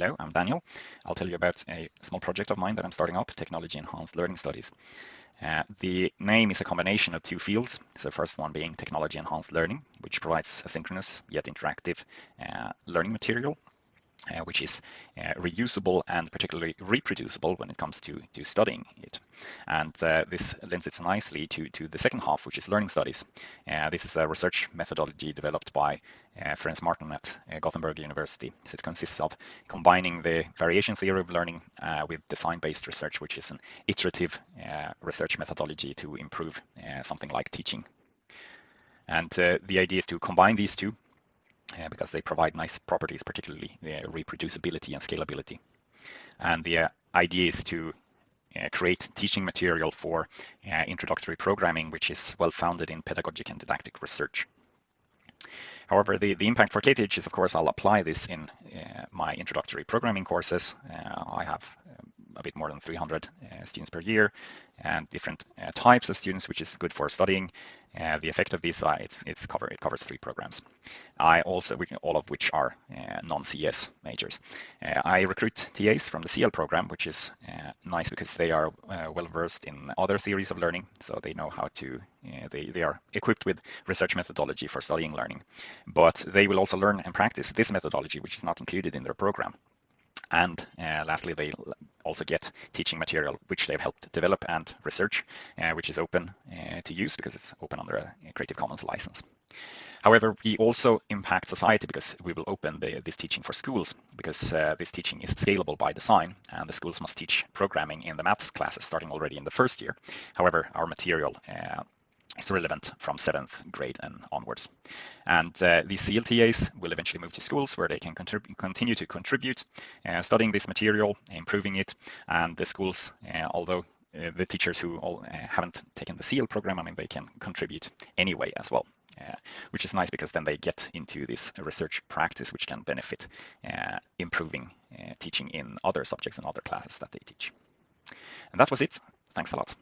Hello, I'm Daniel. I'll tell you about a small project of mine that I'm starting up, Technology Enhanced Learning Studies. Uh, the name is a combination of two fields. So first one being Technology Enhanced Learning, which provides asynchronous yet interactive uh, learning material uh, which is uh, reusable and particularly reproducible when it comes to, to studying it. And uh, this lends itself nicely to, to the second half, which is learning studies. Uh, this is a research methodology developed by uh, Ference Marton at uh, Gothenburg University. So it consists of combining the variation theory of learning with design-based research, which is an iterative research methodology to improve something like teaching. And the idea is to combine these two uh, because they provide nice properties, particularly the reproducibility and scalability. And the uh, idea is to uh, create teaching material for uh, introductory programming, which is well founded in pedagogic and didactic research. However, the, the impact for KTH is, of course, I'll apply this in uh, my introductory programming courses. Uh, I have um, a bit more than 300 uh, students per year and different uh, types of students, which is good for studying. Uh, the effect of this, it's, it's cover, it covers three programs. I also, all of which are non-CS majors. I recruit TAs from the CL program, which is nice because they are well versed in other theories of learning, so they know how to, they, they are equipped with research methodology for studying learning. But they will also learn and practice this methodology, which is not included in their program. And uh, lastly, they also get teaching material which they've helped develop and research, uh, which is open uh, to use because it's open under a Creative Commons license. However, we also impact society because we will open the, this teaching for schools because uh, this teaching is scalable by design and the schools must teach programming in the maths classes starting already in the first year. However, our material uh, is relevant from seventh grade and onwards. And uh, these CLTAs will eventually move to schools where they can continue to contribute, uh, studying this material, improving it, and the schools, uh, although uh, the teachers who all, uh, haven't taken the CL program, I mean, they can contribute anyway as well. Uh, which is nice because then they get into this research practice, which can benefit improving teaching in other subjects and other classes that they teach. And that was it. Thanks a lot.